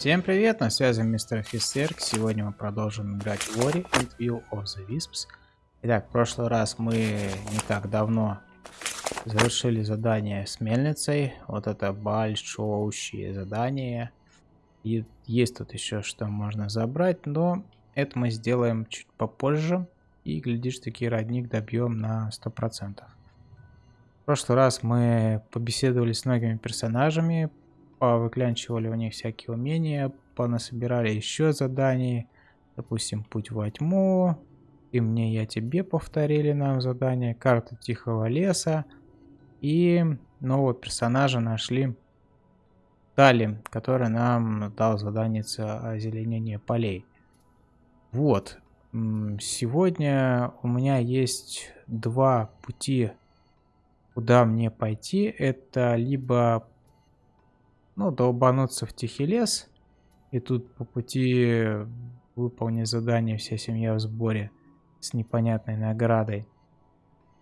Всем привет, на связи мистер офицер. Сегодня мы продолжим играть в Ori and Will of the Wisps. Итак, в прошлый раз мы не так давно завершили задание с мельницей. Вот это большое задание. И есть тут еще что можно забрать, но это мы сделаем чуть попозже. И, глядишь, таки родник добьем на 100%. В прошлый раз мы побеседовали с многими персонажами, повыклянчивали у них всякие умения, понасобирали еще заданий, допустим, путь во тьму, и мне, я тебе повторили нам задание, карта тихого леса, и нового персонажа нашли Тали, который нам дал задание озеленения полей. Вот, сегодня у меня есть два пути, куда мне пойти. Это либо ну, долбануться в тихий лес. И тут по пути выполнить задание «Вся семья в сборе» с непонятной наградой.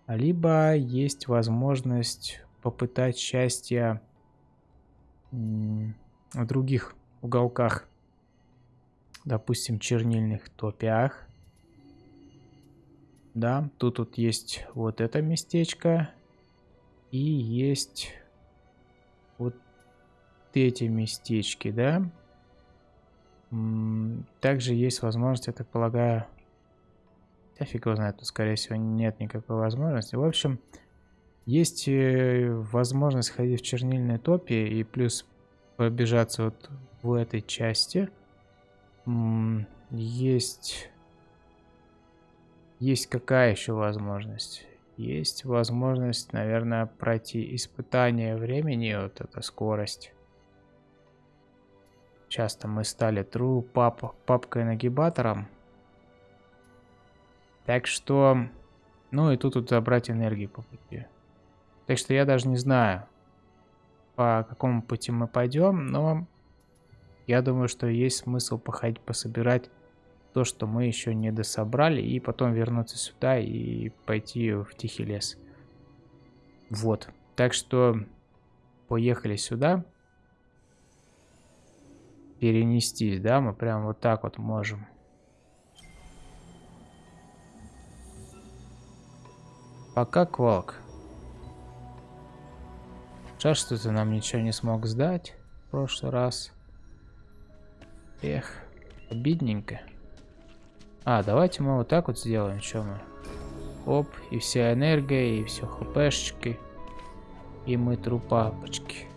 Либо есть возможность попытать счастье в других уголках. Допустим, чернильных топиах. Да, тут вот есть вот это местечко. И есть эти местечки, да. Также есть возможность, я так полагаю... Я фиг его знает, тут, скорее всего, нет никакой возможности. В общем, есть э, возможность ходить в чернильной топе и плюс пробежаться вот в этой части. Есть... Есть какая еще возможность? Есть возможность, наверное, пройти испытание времени, вот эта скорость. Часто мы стали true пап папкой-нагибатором. Так что... Ну и тут, тут забрать энергии по пути. Так что я даже не знаю, по какому пути мы пойдем, но я думаю, что есть смысл походить, пособирать то, что мы еще не дособрали, и потом вернуться сюда и пойти в тихий лес. Вот. Так что поехали сюда перенестись, да, мы прям вот так вот можем. Пока Квалк. Жаль, что ты нам ничего не смог сдать в прошлый раз. Эх, обидненько. А, давайте мы вот так вот сделаем, что мы. Оп, и вся энергия, и все хпшечки. И мы трупапочки.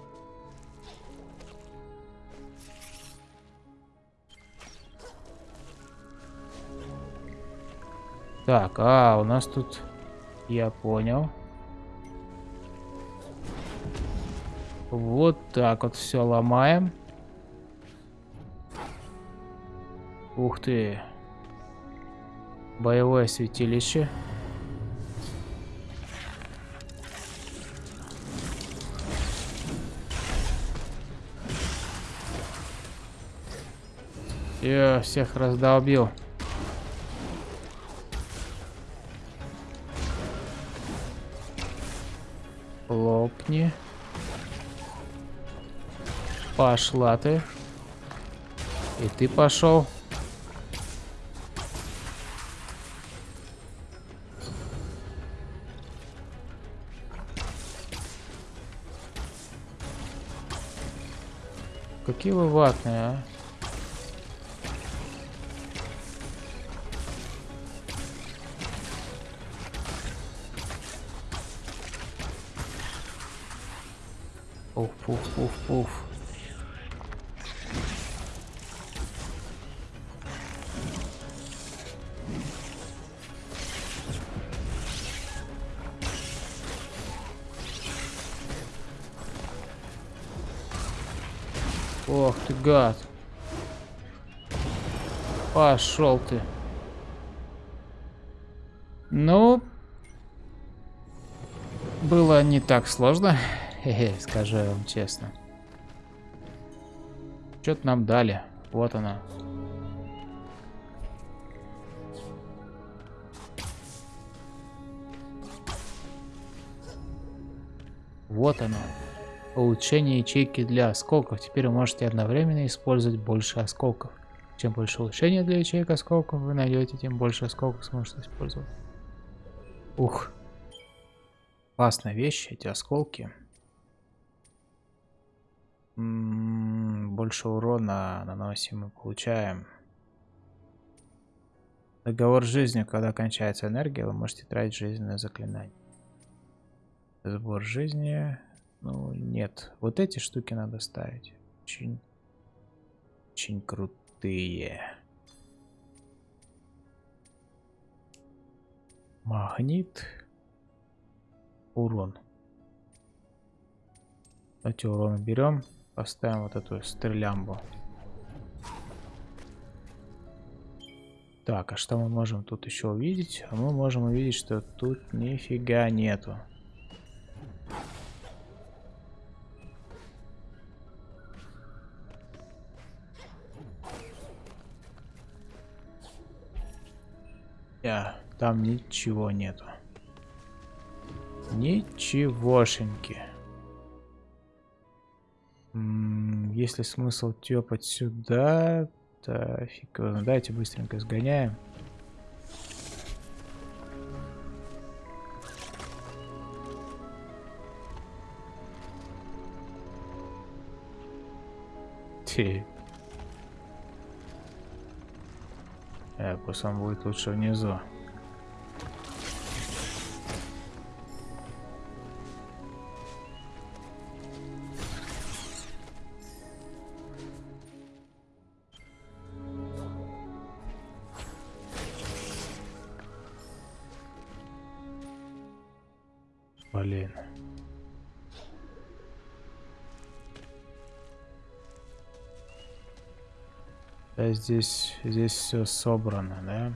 Так, а, у нас тут... Я понял. Вот так вот все ломаем. Ух ты. Боевое святилище. Я всех раздолбил. Пошла ты. И ты пошел. Какие вы ватные, а? Уф. Ох ты, гад. Пошел ты. Ну, было не так сложно, хе-хе, скажу вам честно. Что-то нам дали. Вот она. Вот она. Улучшение ячейки для осколков. Теперь вы можете одновременно использовать больше осколков. Чем больше улучшения для ячеек осколков вы найдете, тем больше осколков сможете использовать. Ух. Классная вещь, эти осколки. М -м -м, больше урона наносим мы получаем. Договор с жизнью, когда кончается энергия, вы можете тратить жизненное заклинание. Сбор жизни. Ну, нет. Вот эти штуки надо ставить. Очень, очень крутые. Магнит. Урон. Давайте урон берем. Поставим вот эту стрелямбу. Так, а что мы можем тут еще увидеть? А мы можем увидеть, что тут нифига нету. Там ничего нету. Ничегошеньки. Есть ли смысл тепать сюда? Да, фиг его, давайте быстренько сгоняем. Ти. Э, пусть он будет лучше внизу. Здесь, здесь все собрано, да?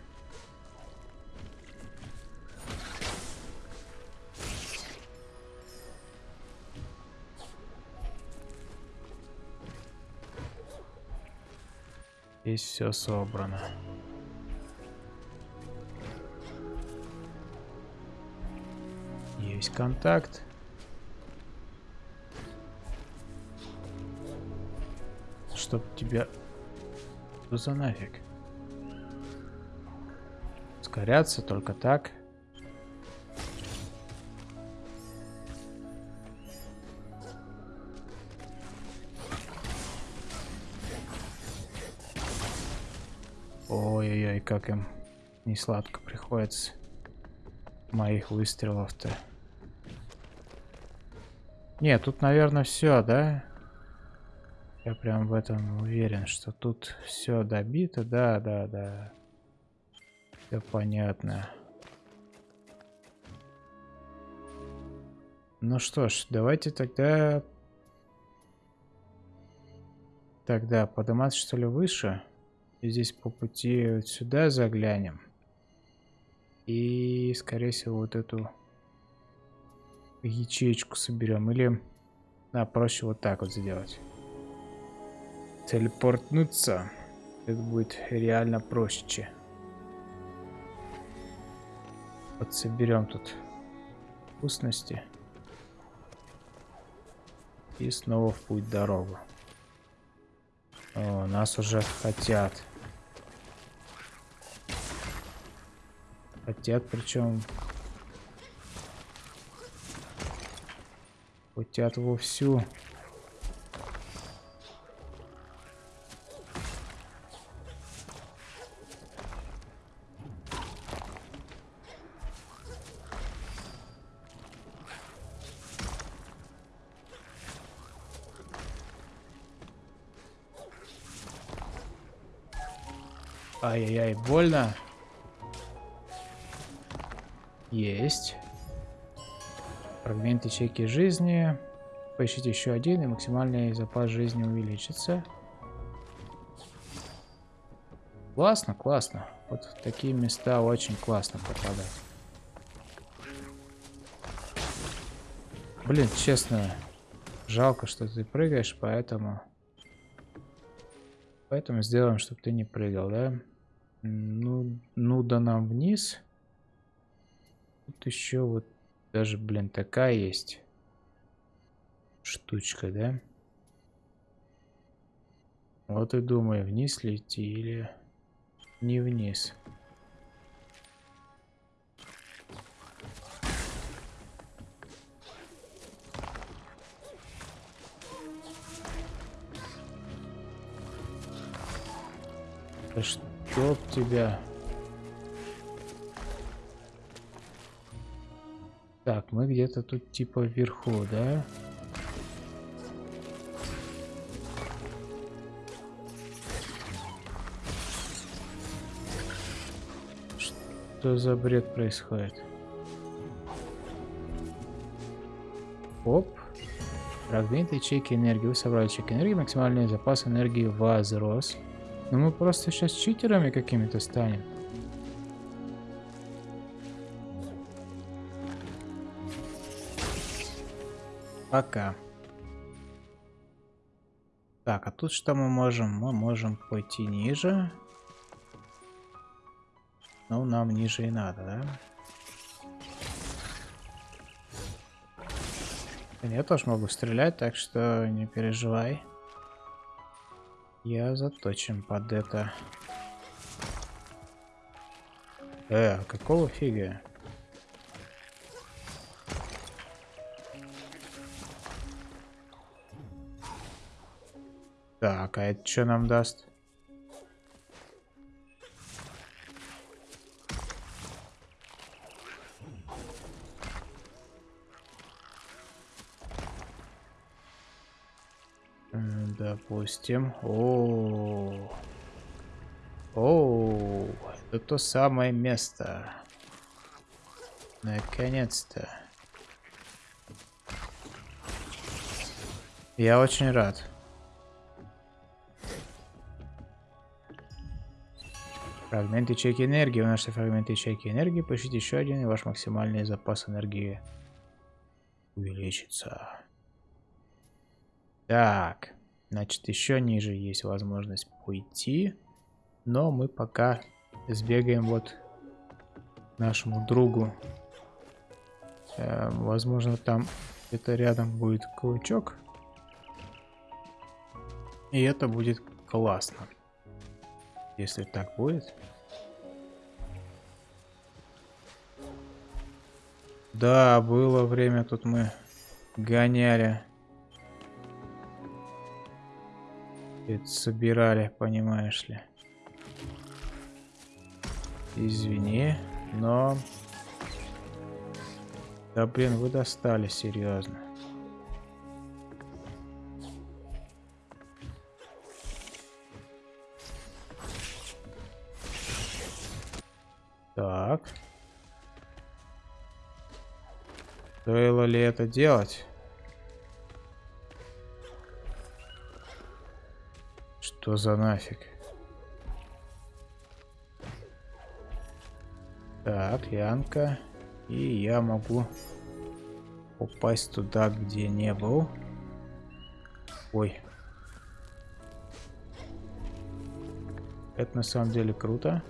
Здесь все собрано. Есть контакт. Чтоб тебя... Что за нафиг? Скоряться только так. Ой-ой-ой, как им не сладко приходится моих выстрелов-то. Нет, тут, наверное, все, да? Я прям в этом уверен, что тут все добито. Да, да, да. Все понятно. Ну что ж, давайте тогда... Тогда подниматься что ли выше? И здесь по пути вот сюда заглянем. И, скорее всего, вот эту ячеечку соберем. Или, да, проще вот так вот сделать. Телепортнуться. Это будет реально проще. Вот соберем тут вкусности. И снова в путь дорогу. О, нас уже хотят. Хотят, причем Хотят вовсю. Больно. Есть. Фрагмент ячейки жизни. Поищите еще один, и максимальный запас жизни увеличится. Классно, классно. Вот в такие места очень классно попадать. Блин, честно, жалко, что ты прыгаешь, поэтому... Поэтому сделаем, чтобы ты не прыгал, да? Ну, ну да нам вниз. Тут еще вот даже, блин, такая есть штучка, да? Вот и думаю, вниз ли идти или не вниз. Да чтоб тебя... Так, мы где-то тут типа вверху, да? Что за бред происходит? Оп. Фрагмент ячейки энергии. Вы собрали ячейки энергии. Максимальный запас энергии возрос. Но мы просто сейчас читерами какими-то станем. Пока. Так, а тут что мы можем? Мы можем пойти ниже. Ну, нам ниже и надо, да? Я тоже могу стрелять, так что не переживай. Я заточен под это. Э, какого фига? Так, а это что нам даст? Допустим. О, о, это то самое место. Наконец-то. Я очень рад. Фрагмент ячейки энергии. Вы нашли фрагмент ячейки энергии. Поищите еще один, и ваш максимальный запас энергии увеличится. Так. Значит, еще ниже есть возможность пойти. Но мы пока сбегаем вот нашему другу. Э, возможно, там где-то рядом будет клычок. И это будет классно. Если так будет. Да, было время, тут мы гоняли Это собирали, понимаешь ли. Извини, но... Да блин, вы достали, серьезно. Так. Стоило ли это делать? Что за нафиг? Так, Янка. И я могу упасть туда, где не был. Ой. Это на самом деле круто.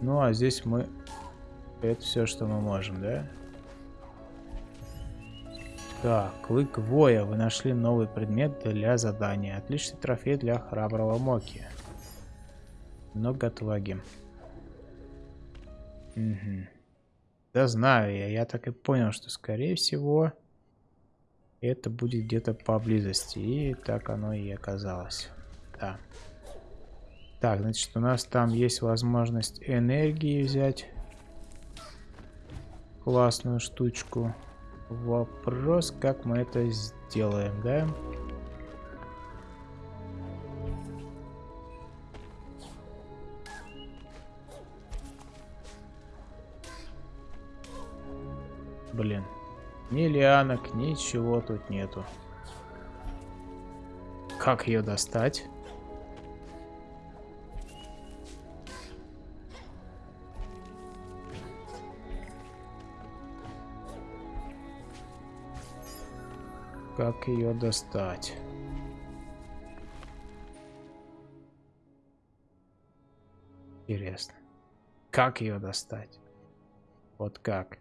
Ну, а здесь мы... Это все, что мы можем, да? Так, клык воя. Вы нашли новый предмет для задания. Отличный трофей для храброго Моки. Много отваги. Угу. Да знаю я. Я так и понял, что скорее всего это будет где-то поблизости. И так оно и оказалось. Да. Так, значит, у нас там есть возможность энергии взять. Классную штучку. Вопрос, как мы это сделаем, да? Блин. Ни лианок, ничего тут нету. Как ее достать? Как ее достать? Интересно. Как ее достать? Вот как?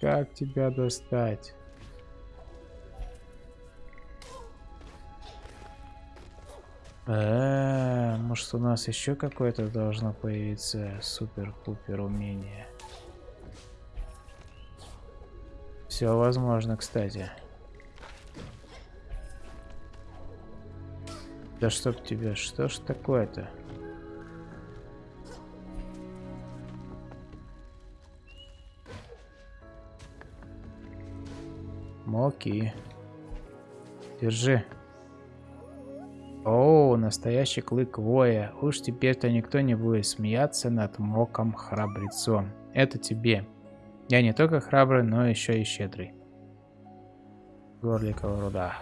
Как тебя достать? А, может у нас еще какое-то должно появиться супер-пупер умение? Все возможно, кстати. Да чтоб тебе, что ж такое-то? Моки. Держи. О, настоящий клык воя. Уж теперь-то никто не будет смеяться над моком храбрецом. Это тебе. Я не только храбрый, но еще и щедрый. Горликова руда.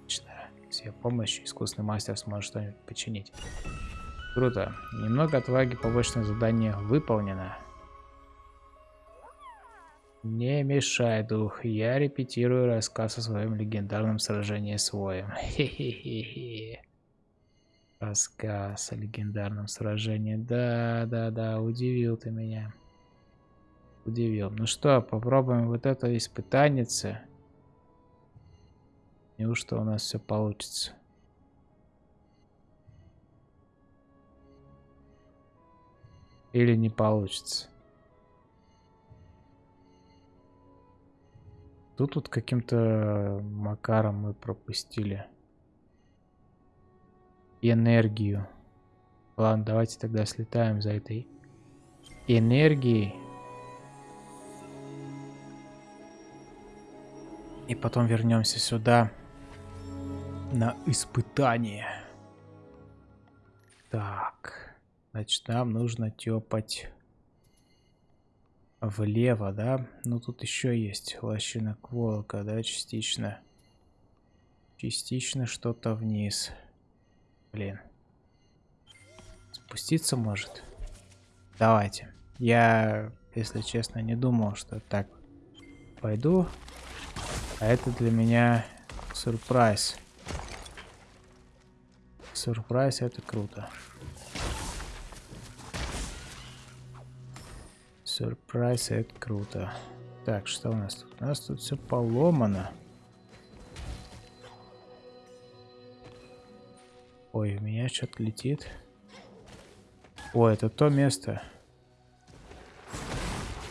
Отлично. С ее помощью искусный мастер сможет что-нибудь починить. Круто. Немного отваги побочное задание выполнено. Не мешай, дух. Я репетирую рассказ о своем легендарном сражении с воем. Рассказ о легендарном сражении. Да, да, да, удивил ты меня. Удивил. Ну что, попробуем вот это испытанице. Неужто у нас все получится? Или не получится? Тут тут каким-то макаром мы пропустили энергию. Ладно, давайте тогда слетаем за этой энергией. И потом вернемся сюда на испытание. Так, значит, нам нужно тепать влево, да? Ну, тут еще есть лощинок волка, да, частично. Частично что-то вниз. Блин. Спуститься может? Давайте. Я, если честно, не думал, что так пойду. А это для меня сюрприз. Сюрприз это круто. Сюрприз, это круто. Так, что у нас тут? У нас тут все поломано. Ой, у меня что-то летит. Ой, это то место.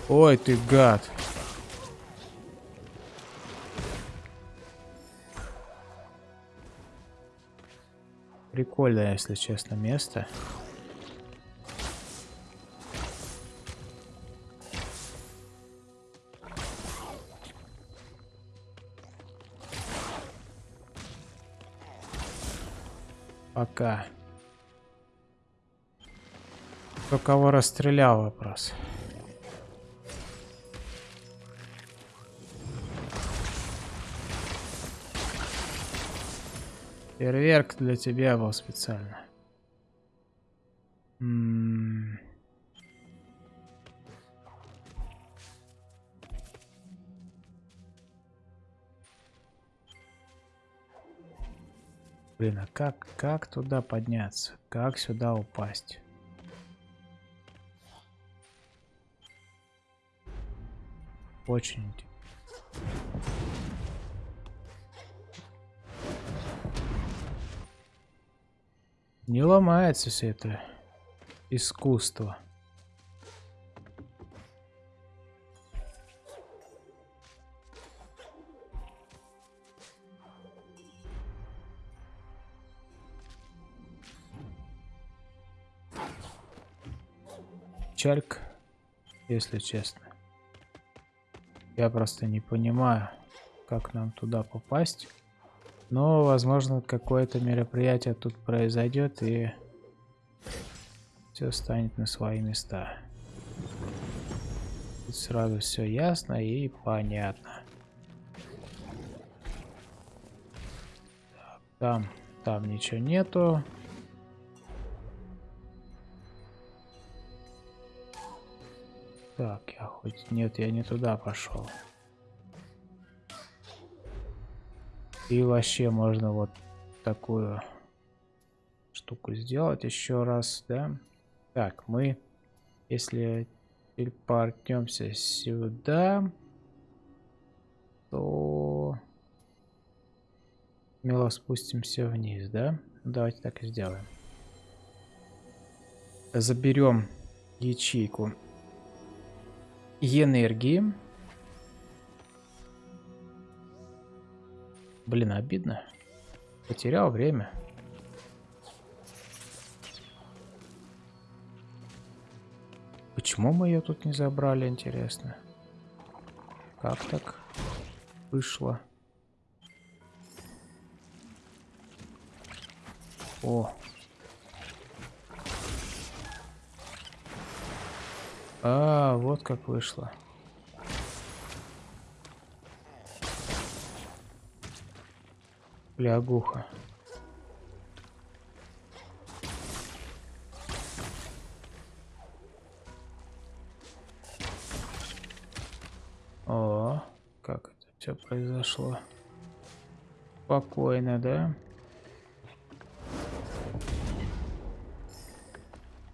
Ой, ты гад. Прикольное, если честно, место. Пока. Кто кого расстрелял вопрос. Фейерверк для тебя был специально. Блин, а как, как туда подняться? Как сюда упасть? Очень Не ломается все это искусство. Чальк, если честно. Я просто не понимаю, как нам туда попасть. Но, возможно, какое-то мероприятие тут произойдет и все станет на свои места. Тут сразу все ясно и понятно. там, там ничего нету. Так, я хоть... Нет, я не туда пошел. И вообще можно вот такую штуку сделать еще раз, да? Так, мы Если телепортнемся сюда, то смело спустимся вниз, да? Давайте так и сделаем. Заберем ячейку энергии. Блин, обидно. Потерял время. Почему мы ее тут не забрали, интересно? Как так вышло? О. А, вот как вышло. Лягуха. О, как это все произошло. Спокойно, да?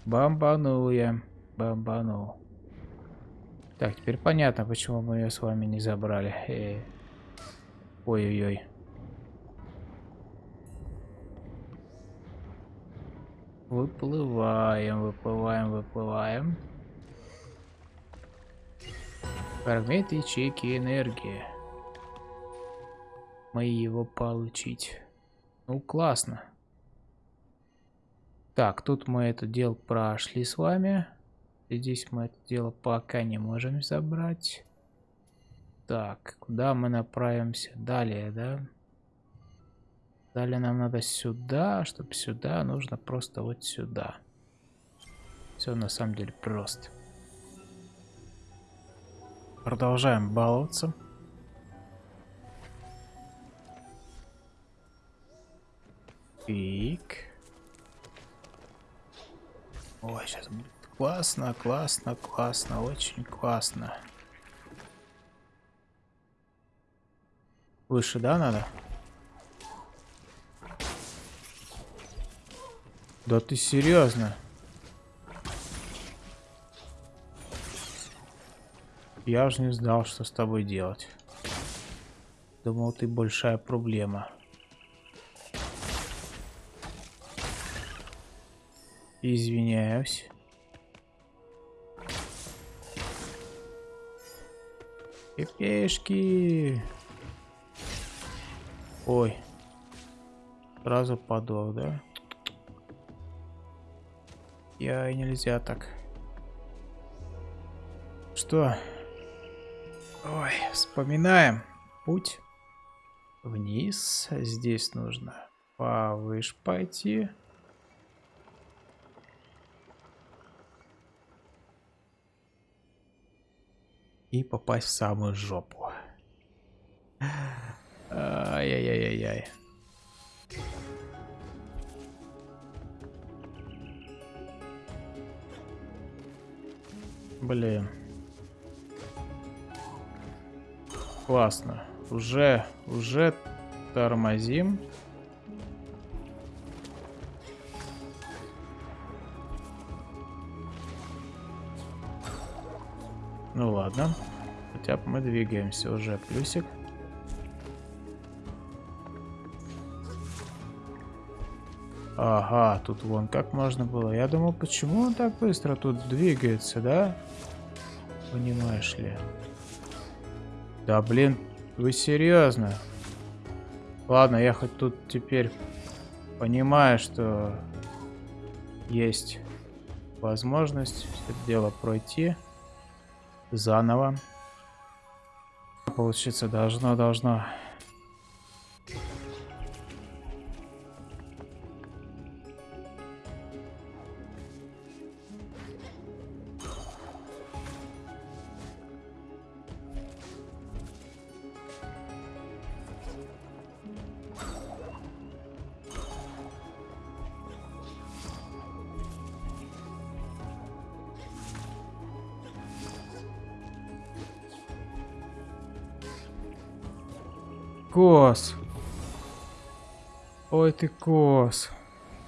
Бомбанул я. Бомбанул. Так, теперь понятно, почему мы ее с вами не забрали. Э. Ой-ой-ой. Выплываем, выплываем, выплываем. Фрагмент ячейки энергии. Мы его получить. Ну, классно. Так, тут мы это дело прошли с вами. Здесь мы это дело пока не можем забрать. Так, куда мы направимся? Далее, да? Далее нам надо сюда, чтобы сюда нужно просто вот сюда. Все на самом деле просто. Продолжаем баловаться. Пик. Ой, сейчас будет классно, классно, классно, очень классно. Выше, да, надо? Да ты серьезно? Я уже не знал, что с тобой делать. Думал, ты большая проблема. Извиняюсь. Пепешки. Ой. Сразу подох, да? Я нельзя так. Что? Ой, вспоминаем. Путь вниз. Здесь нужно повыше пойти. и попасть в самую жопу. Блин. Классно. Уже, уже тормозим. Ну ладно. Хотя бы мы двигаемся уже. Плюсик. Ага, тут вон как можно было. Я думал, почему он так быстро тут двигается, да? Понимаешь ли? Да блин, вы серьезно? Ладно, я хоть тут теперь понимаю, что есть возможность это дело пройти заново. Получиться должно, должно. ты кос.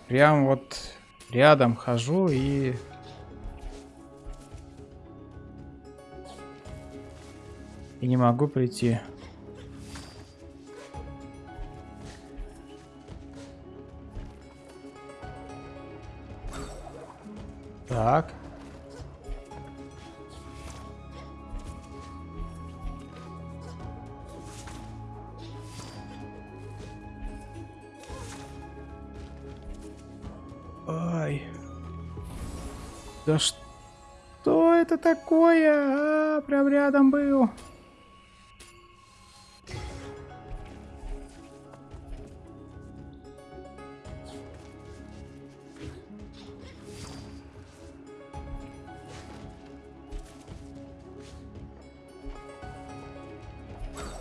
Прям вот рядом хожу и... И не могу прийти. Так. Ай. Да что это такое? А, прям рядом был.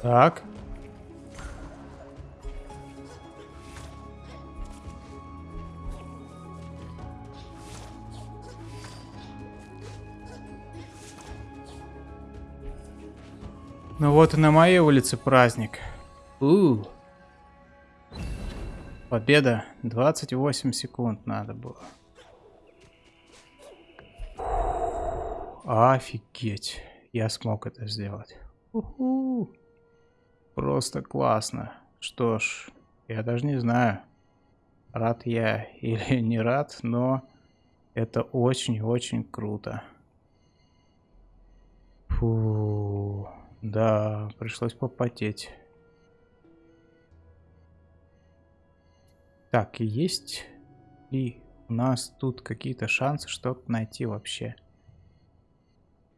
Так. Вот и на моей улице праздник. У. Победа. 28 секунд надо было. Офигеть. Я смог это сделать. Уху. Просто классно. Что ж, я даже не знаю, рад я или не рад, но это очень-очень круто. Фу, да, пришлось попотеть. Так, есть ли у нас тут какие-то шансы что-то найти вообще?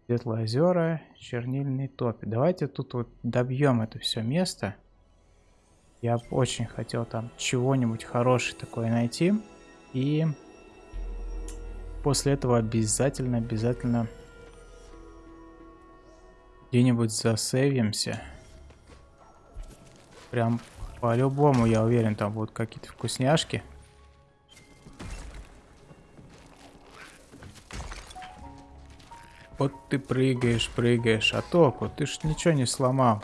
Светлые озера, чернильный топи. Давайте тут вот добьем это все место. Я очень хотел там чего-нибудь хорошее такое найти. И после этого обязательно, обязательно где-нибудь засейвимся. Прям по-любому, я уверен, там будут какие-то вкусняшки. Вот ты прыгаешь, прыгаешь, а толку? Ты ж ничего не сломал.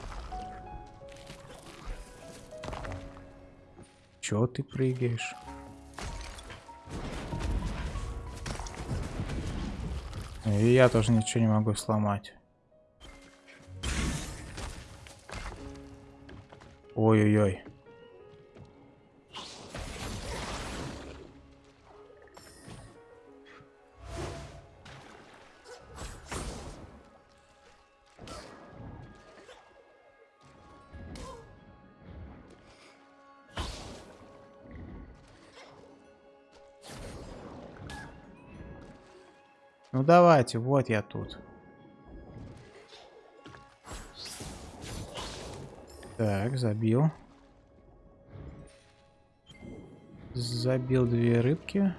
Чё ты прыгаешь? И я тоже ничего не могу сломать. Ой-ой-ой. Ну давайте, вот я тут. Так, забил. Забил две рыбки.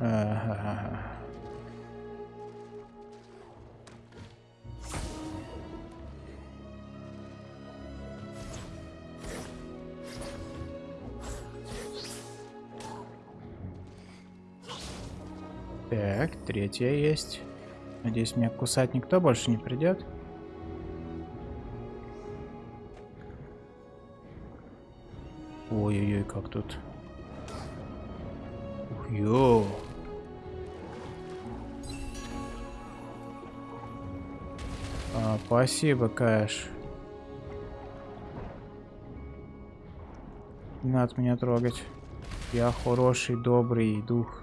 Ага. Так, третья есть. Надеюсь, меня кусать никто больше не придет. Ой-ой-ой, как тут. Ё. А, спасибо, Кэш. Не надо меня трогать. Я хороший, добрый дух.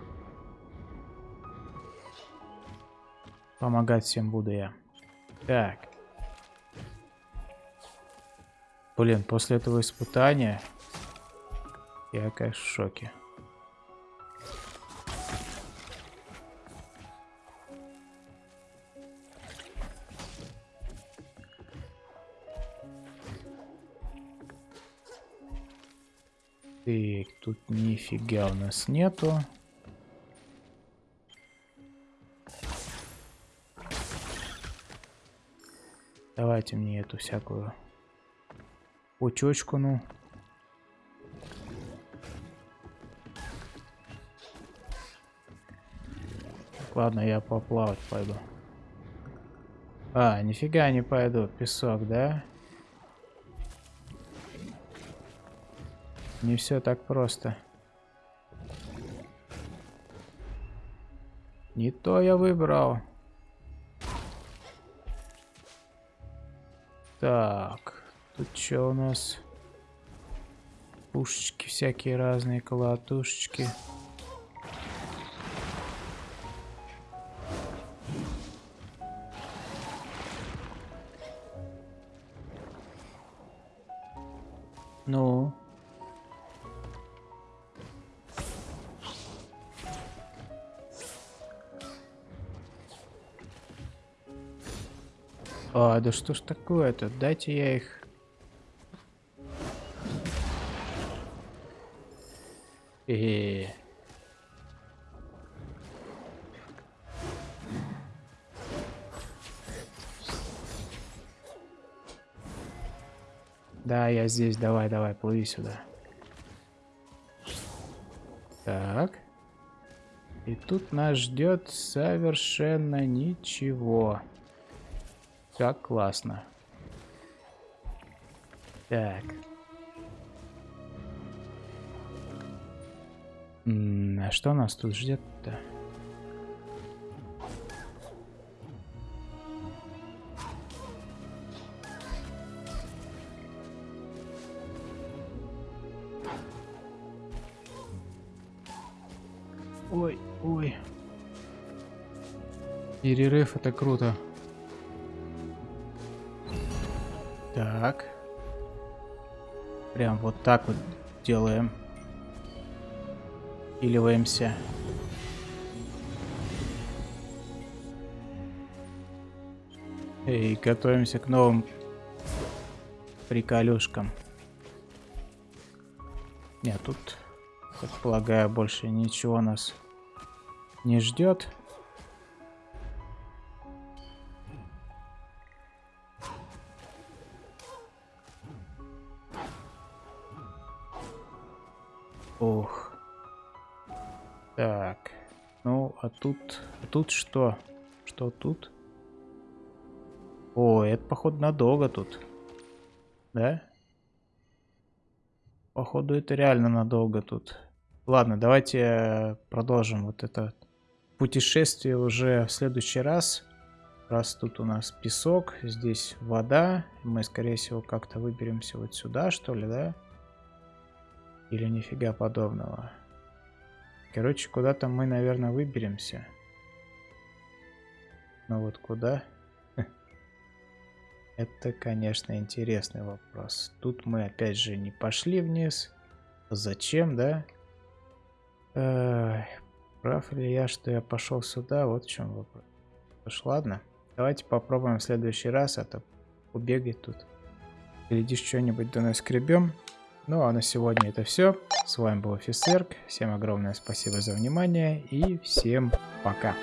Помогать всем буду я. Так. Блин, после этого испытания я, конечно, в шоке. Так, тут нифига у нас нету. Давайте мне эту всякую пучочку, ну. Ладно, я поплавать пойду. А, нифига не пойду. Песок, да? Не все так просто. Не то я выбрал. Так, тут что у нас? Пушечки всякие разные, колотушечки. Колотушечки. Ну. А, да что ж такое-то? Дайте я их... Э -э -э. Да, я здесь. Давай, давай, плыви сюда. Так. И тут нас ждет совершенно ничего. Как классно. Так. М -м, а что нас тут ждет-то? Перерыв, это круто. Так. Прям вот так вот делаем. Иливаемся. И готовимся к новым приколюшкам. Нет, тут так полагаю, больше ничего нас не ждет. Тут... Что? Что тут? О, это, походу, надолго тут. Да? Походу, это реально надолго тут. Ладно, давайте э, продолжим вот это путешествие уже в следующий раз. Раз тут у нас песок, здесь вода. Мы, скорее всего, как-то выберемся вот сюда, что ли, да? Или нифига подобного. Короче, куда-то мы, наверное, выберемся. Но вот куда? Это, конечно, интересный вопрос. Тут мы, опять же, не пошли вниз. Зачем, да? Эх, прав ли я, что я пошел сюда? Вот в чем вопрос. Уж ладно. Давайте попробуем в следующий раз, а то убегать тут. Глядишь, что-нибудь до нас скребем. Ну а на сегодня это все. С вами был Офисерк. Всем огромное спасибо за внимание и всем пока.